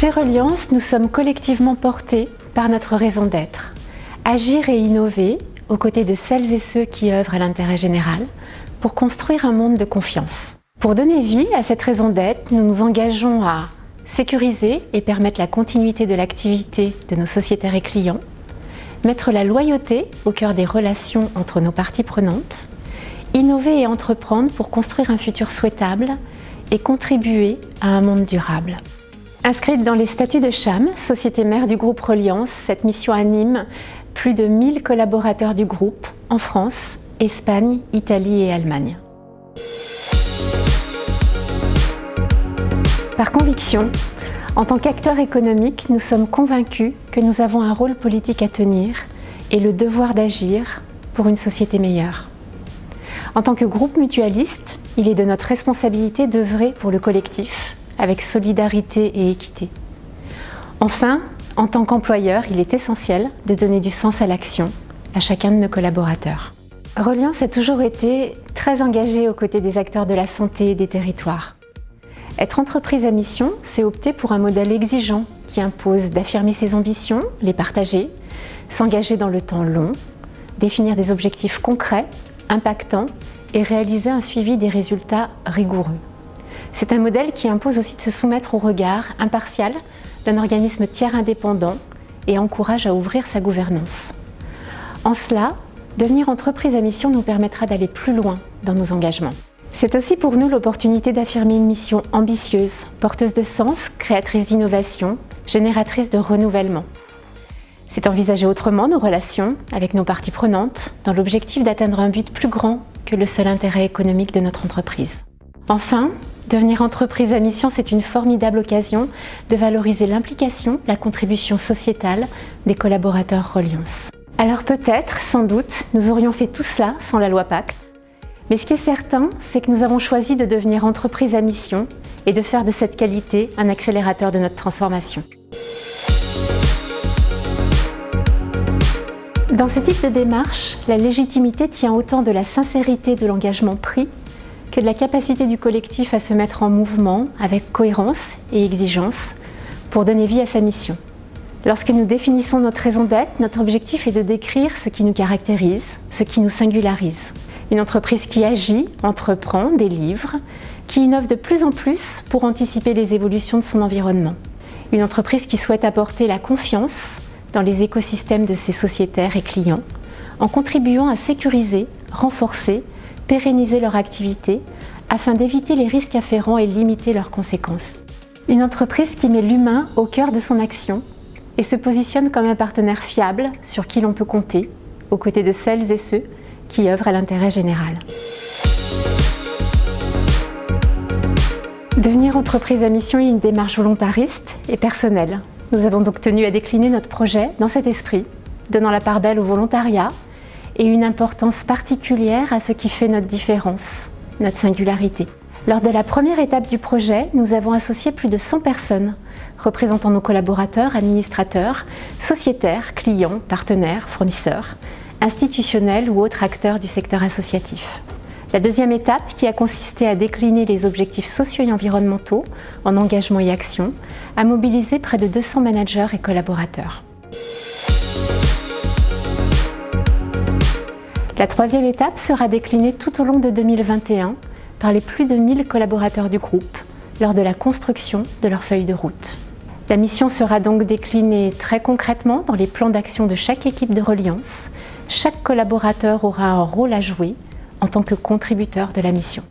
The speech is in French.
Chez Reliance, nous sommes collectivement portés par notre raison d'être. Agir et innover aux côtés de celles et ceux qui œuvrent à l'intérêt général pour construire un monde de confiance. Pour donner vie à cette raison d'être, nous nous engageons à sécuriser et permettre la continuité de l'activité de nos sociétaires et clients, mettre la loyauté au cœur des relations entre nos parties prenantes, innover et entreprendre pour construire un futur souhaitable et contribuer à un monde durable. Inscrite dans les statuts de CHAM, société mère du groupe Reliance, cette mission anime plus de 1000 collaborateurs du groupe en France, Espagne, Italie et Allemagne. Par conviction, en tant qu'acteurs économiques, nous sommes convaincus que nous avons un rôle politique à tenir et le devoir d'agir pour une société meilleure. En tant que groupe mutualiste, il est de notre responsabilité d'œuvrer pour le collectif, avec solidarité et équité. Enfin, en tant qu'employeur, il est essentiel de donner du sens à l'action à chacun de nos collaborateurs. Reliance a toujours été très engagée aux côtés des acteurs de la santé et des territoires. Être entreprise à mission, c'est opter pour un modèle exigeant qui impose d'affirmer ses ambitions, les partager, s'engager dans le temps long, définir des objectifs concrets, impactants et réaliser un suivi des résultats rigoureux. C'est un modèle qui impose aussi de se soumettre au regard impartial d'un organisme tiers indépendant et encourage à ouvrir sa gouvernance. En cela, devenir entreprise à mission nous permettra d'aller plus loin dans nos engagements. C'est aussi pour nous l'opportunité d'affirmer une mission ambitieuse, porteuse de sens, créatrice d'innovation, génératrice de renouvellement. C'est envisager autrement nos relations avec nos parties prenantes dans l'objectif d'atteindre un but plus grand que le seul intérêt économique de notre entreprise. Enfin, Devenir entreprise à mission, c'est une formidable occasion de valoriser l'implication, la contribution sociétale des collaborateurs Reliance. Alors peut-être, sans doute, nous aurions fait tout cela sans la loi Pacte. Mais ce qui est certain, c'est que nous avons choisi de devenir entreprise à mission et de faire de cette qualité un accélérateur de notre transformation. Dans ce type de démarche, la légitimité tient autant de la sincérité de l'engagement pris que de la capacité du collectif à se mettre en mouvement avec cohérence et exigence pour donner vie à sa mission. Lorsque nous définissons notre raison d'être, notre objectif est de décrire ce qui nous caractérise, ce qui nous singularise. Une entreprise qui agit, entreprend, délivre, qui innove de plus en plus pour anticiper les évolutions de son environnement. Une entreprise qui souhaite apporter la confiance dans les écosystèmes de ses sociétaires et clients en contribuant à sécuriser, renforcer pérenniser leur activité afin d'éviter les risques afférents et limiter leurs conséquences. Une entreprise qui met l'humain au cœur de son action et se positionne comme un partenaire fiable sur qui l'on peut compter, aux côtés de celles et ceux qui œuvrent à l'intérêt général. Devenir entreprise à mission est une démarche volontariste et personnelle. Nous avons donc tenu à décliner notre projet dans cet esprit, donnant la part belle au volontariat, et une importance particulière à ce qui fait notre différence, notre singularité. Lors de la première étape du projet, nous avons associé plus de 100 personnes, représentant nos collaborateurs, administrateurs, sociétaires, clients, partenaires, fournisseurs, institutionnels ou autres acteurs du secteur associatif. La deuxième étape, qui a consisté à décliner les objectifs sociaux et environnementaux en engagement et action, a mobilisé près de 200 managers et collaborateurs. La troisième étape sera déclinée tout au long de 2021 par les plus de 1000 collaborateurs du groupe lors de la construction de leur feuille de route. La mission sera donc déclinée très concrètement dans les plans d'action de chaque équipe de Reliance. Chaque collaborateur aura un rôle à jouer en tant que contributeur de la mission.